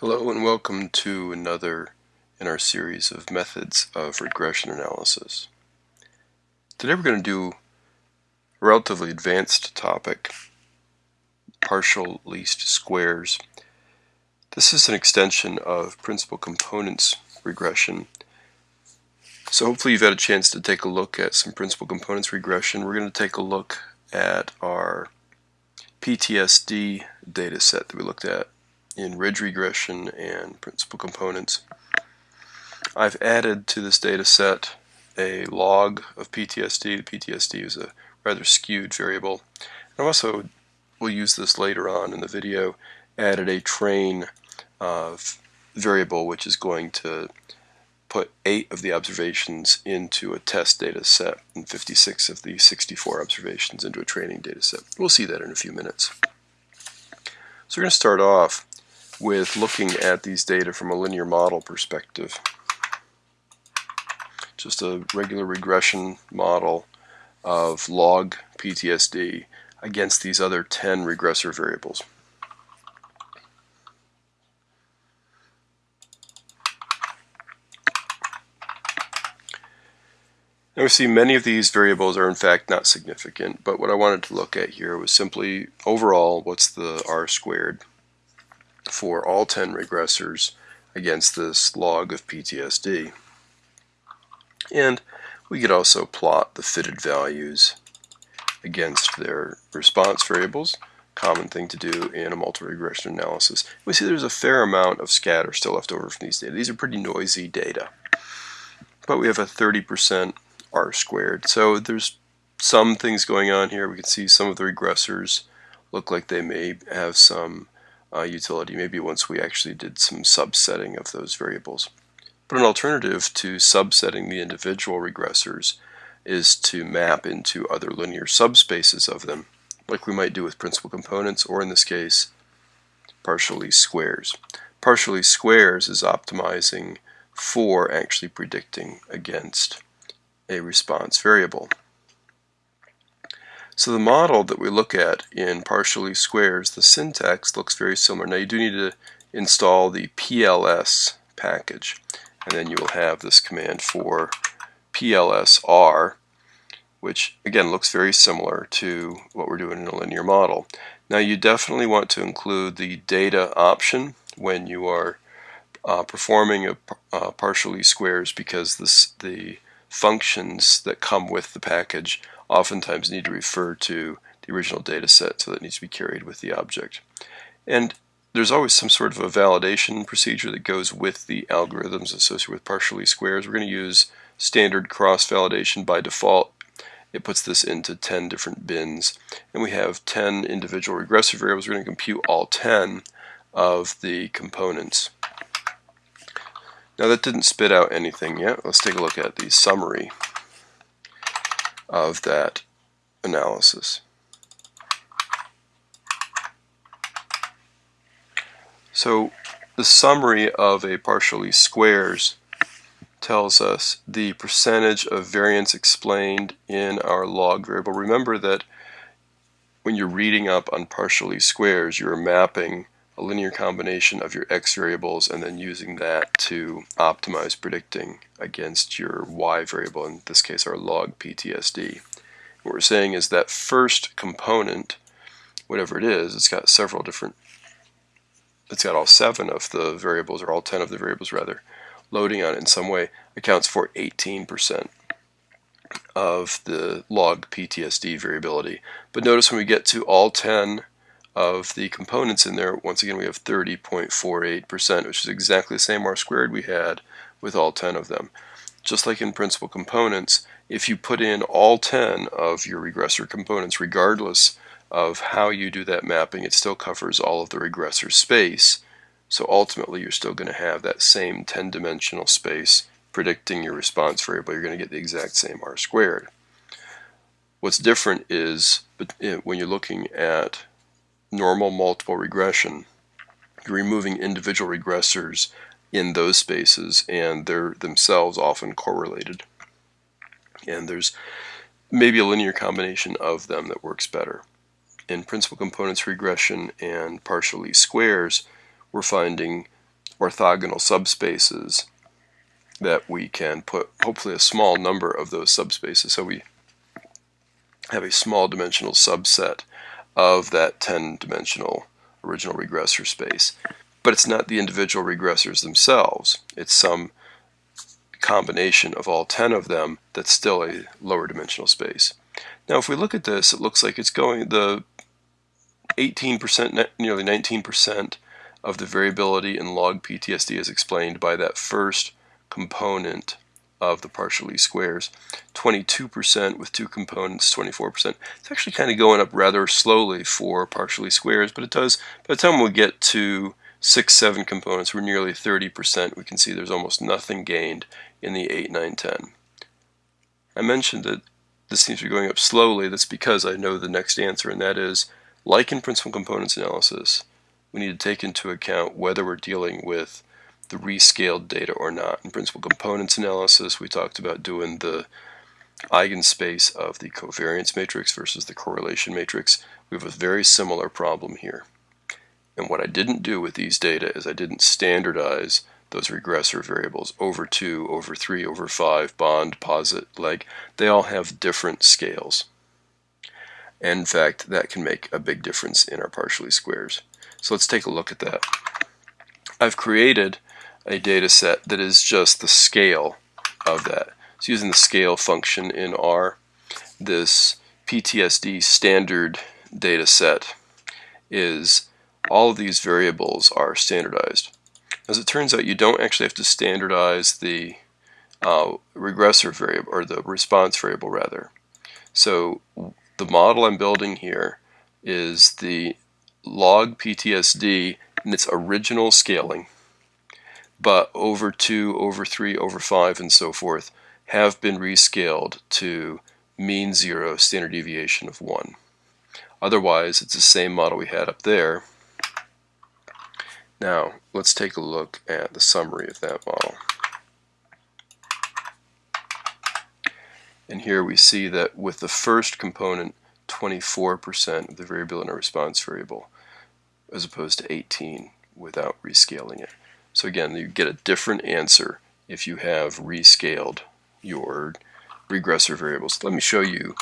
Hello and welcome to another in our series of methods of regression analysis. Today we're going to do a relatively advanced topic, partial least squares. This is an extension of principal components regression. So hopefully you've had a chance to take a look at some principal components regression. We're going to take a look at our PTSD data set that we looked at in ridge regression and principal components. I've added to this data set a log of PTSD. The PTSD is a rather skewed variable. I also we'll use this later on in the video, added a train variable which is going to put eight of the observations into a test data set and 56 of the 64 observations into a training data set. We'll see that in a few minutes. So we're going to start off with looking at these data from a linear model perspective. Just a regular regression model of log PTSD against these other 10 regressor variables. Now we see many of these variables are in fact not significant, but what I wanted to look at here was simply overall what's the r squared for all 10 regressors against this log of PTSD. And we could also plot the fitted values against their response variables, common thing to do in a multi-regression analysis. We see there's a fair amount of scatter still left over from these data. These are pretty noisy data. But we have a 30% R squared. So there's some things going on here. We can see some of the regressors look like they may have some uh, utility, maybe once we actually did some subsetting of those variables. But an alternative to subsetting the individual regressors is to map into other linear subspaces of them, like we might do with principal components, or in this case, partial least squares. Partial least squares is optimizing for actually predicting against a response variable. So the model that we look at in partial least squares, the syntax looks very similar. Now you do need to install the PLS package and then you will have this command for PLSR which again looks very similar to what we're doing in a linear model. Now you definitely want to include the data option when you are uh, performing a, uh, squares because this, the functions that come with the package oftentimes need to refer to the original data set, so that needs to be carried with the object. And there's always some sort of a validation procedure that goes with the algorithms associated with partial least squares. We're going to use standard cross-validation by default. It puts this into 10 different bins. And we have 10 individual regressive variables. We're going to compute all 10 of the components. Now that didn't spit out anything yet. Let's take a look at the summary of that analysis. So the summary of a partial least squares tells us the percentage of variance explained in our log variable. Remember that when you're reading up on partial least squares, you're mapping a linear combination of your x variables and then using that to optimize predicting against your y variable, in this case our log PTSD. What we're saying is that first component, whatever it is, it's got several different, it's got all seven of the variables, or all 10 of the variables rather, loading on it in some way, accounts for 18% of the log PTSD variability. But notice when we get to all 10 of the components in there, once again we have 30.48%, which is exactly the same R squared we had with all 10 of them. Just like in principal components, if you put in all 10 of your regressor components, regardless of how you do that mapping, it still covers all of the regressor space. So ultimately you're still going to have that same 10-dimensional space predicting your response variable. You're going to get the exact same R squared. What's different is eh, when you're looking at normal multiple regression, you're removing individual regressors in those spaces and they're themselves often correlated. And there's maybe a linear combination of them that works better. In principal components regression and partial least squares, we're finding orthogonal subspaces that we can put hopefully a small number of those subspaces. So we have a small dimensional subset of that 10 dimensional original regressor space. But it's not the individual regressors themselves. It's some combination of all 10 of them that's still a lower dimensional space. Now if we look at this, it looks like it's going, the 18%, nearly 19% of the variability in log PTSD is explained by that first component of the partial least squares. 22% with two components, 24%. It's actually kind of going up rather slowly for partial least squares, but it does, by the time we get to 6, 7 components, we're nearly 30%. We can see there's almost nothing gained in the 8, 9, 10. I mentioned that this seems to be going up slowly. That's because I know the next answer, and that is, like in principal components analysis, we need to take into account whether we're dealing with the rescaled data or not. In principal components analysis, we talked about doing the eigenspace of the covariance matrix versus the correlation matrix. We have a very similar problem here. And what I didn't do with these data is I didn't standardize those regressor variables over 2, over 3, over 5, bond, posit, leg. They all have different scales. And in fact, that can make a big difference in our partial least squares. So let's take a look at that. I've created a data set that is just the scale of that. So using the scale function in R, this PTSD standard data set is all of these variables are standardized. As it turns out, you don't actually have to standardize the uh, regressor variable, or the response variable rather. So the model I'm building here is the log PTSD in its original scaling but over 2, over 3, over 5, and so forth have been rescaled to mean 0, standard deviation of 1. Otherwise, it's the same model we had up there. Now, let's take a look at the summary of that model. And here we see that with the first component, 24% of the variable in our response variable, as opposed to 18 without rescaling it. So again, you get a different answer if you have rescaled your regressor variables. Let me show you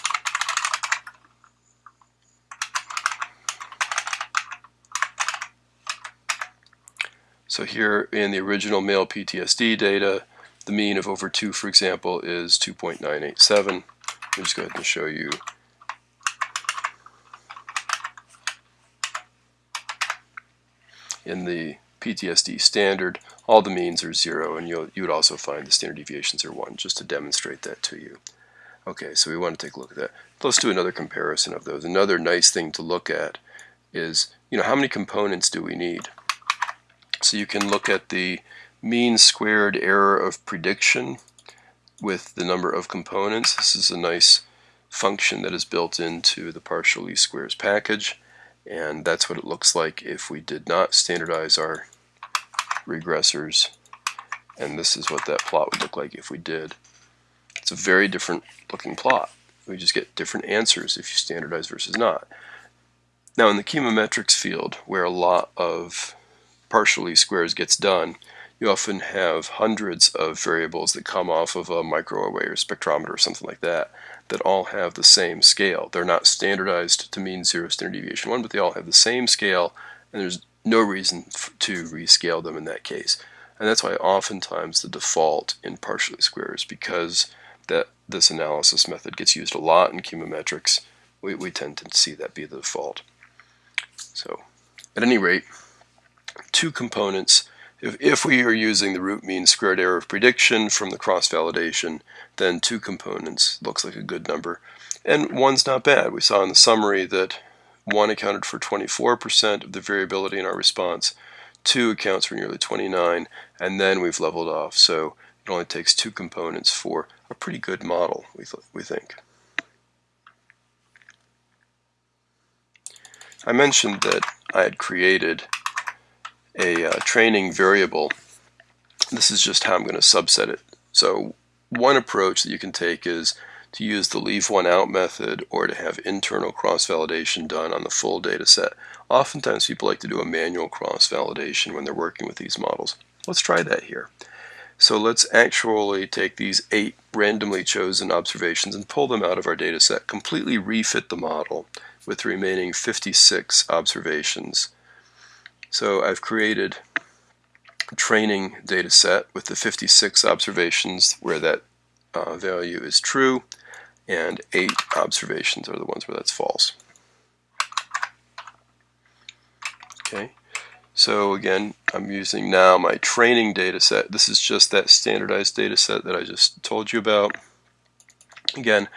So here in the original male PTSD data, the mean of over 2, for example, is 2.987. Let me just go ahead and show you in the PTSD standard, all the means are zero, and you you would also find the standard deviations are one, just to demonstrate that to you. Okay, so we want to take a look at that. Let's do another comparison of those. Another nice thing to look at is, you know, how many components do we need? So you can look at the mean squared error of prediction with the number of components. This is a nice function that is built into the partial least squares package and that's what it looks like if we did not standardize our regressors and this is what that plot would look like if we did. It's a very different looking plot. We just get different answers if you standardize versus not. Now in the chemometrics field where a lot of partial least squares gets done, you often have hundreds of variables that come off of a microarray or spectrometer or something like that that all have the same scale. They're not standardized to mean zero standard deviation one, but they all have the same scale, and there's no reason to rescale them in that case. And that's why oftentimes the default in partial least squares, because that this analysis method gets used a lot in chemometrics, we, we tend to see that be the default. So at any rate, two components if, if we are using the root mean squared error of prediction from the cross-validation, then two components looks like a good number. And one's not bad. We saw in the summary that one accounted for 24% of the variability in our response, two accounts for nearly 29, and then we've leveled off. So it only takes two components for a pretty good model, we, th we think. I mentioned that I had created a uh, training variable, this is just how I'm going to subset it. So one approach that you can take is to use the leave one out method or to have internal cross-validation done on the full data set. Oftentimes people like to do a manual cross-validation when they're working with these models. Let's try that here. So let's actually take these eight randomly chosen observations and pull them out of our data set, completely refit the model with the remaining 56 observations. So I've created a training data set with the 56 observations where that uh, value is true and eight observations are the ones where that's false. Okay, so again, I'm using now my training data set. This is just that standardized data set that I just told you about. Again,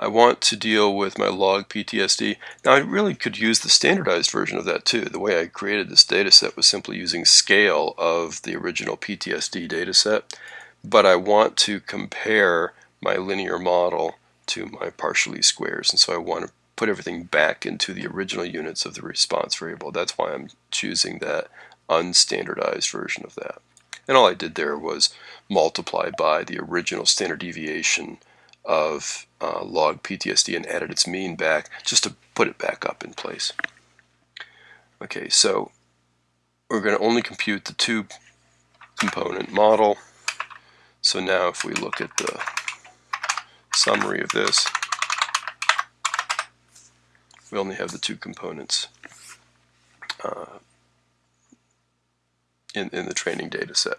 I want to deal with my log PTSD. Now I really could use the standardized version of that too. The way I created this data set was simply using scale of the original PTSD data set, but I want to compare my linear model to my partial least squares and so I want to put everything back into the original units of the response variable. That's why I'm choosing that unstandardized version of that. And all I did there was multiply by the original standard deviation of uh, log PTSD and added its mean back just to put it back up in place. Okay, so we're going to only compute the two component model. So now if we look at the summary of this, we only have the two components uh, in, in the training data set.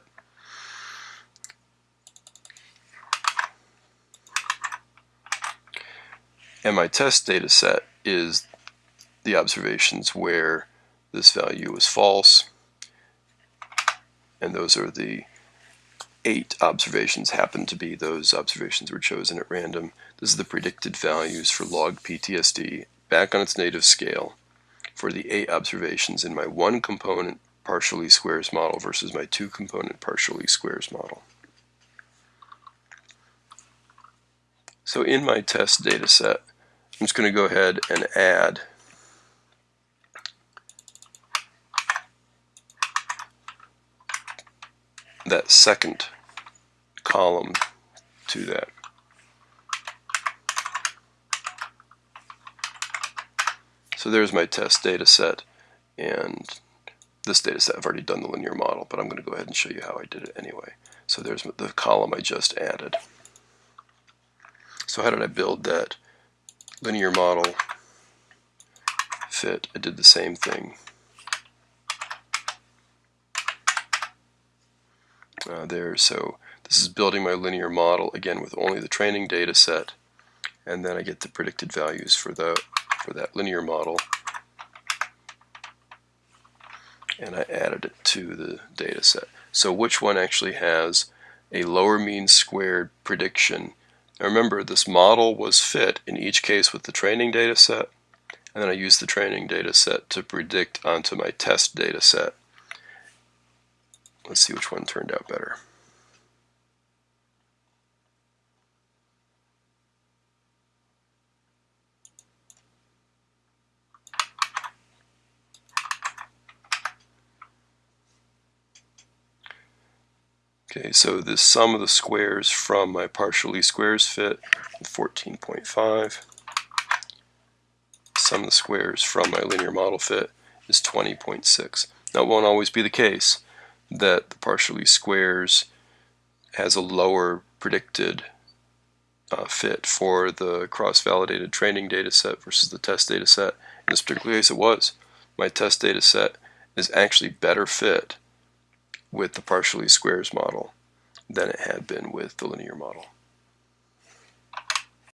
My test data set is the observations where this value is false. And those are the eight observations happen to be those observations were chosen at random. This is the predicted values for log PTSD back on its native scale for the eight observations in my one component partial least squares model versus my two component partial least squares model. So in my test data set, I'm just going to go ahead and add that second column to that. So there's my test data set and this data set I've already done the linear model but I'm going to go ahead and show you how I did it anyway. So there's the column I just added. So how did I build that linear model fit? I did the same thing. Uh, there so this is building my linear model again with only the training data set and then I get the predicted values for the for that linear model and I added it to the data set. So which one actually has a lower mean squared prediction? Now remember this model was fit in each case with the training data set and then I used the training data set to predict onto my test data set. Let's see which one turned out better. Okay, so the sum of the squares from my partial least squares fit 14.5. Sum of the squares from my linear model fit is 20.6. Now it won't always be the case that the partial least squares has a lower predicted uh, fit for the cross-validated training data set versus the test data set. In this particular case it was. My test data set is actually better fit with the partial least squares model than it had been with the linear model.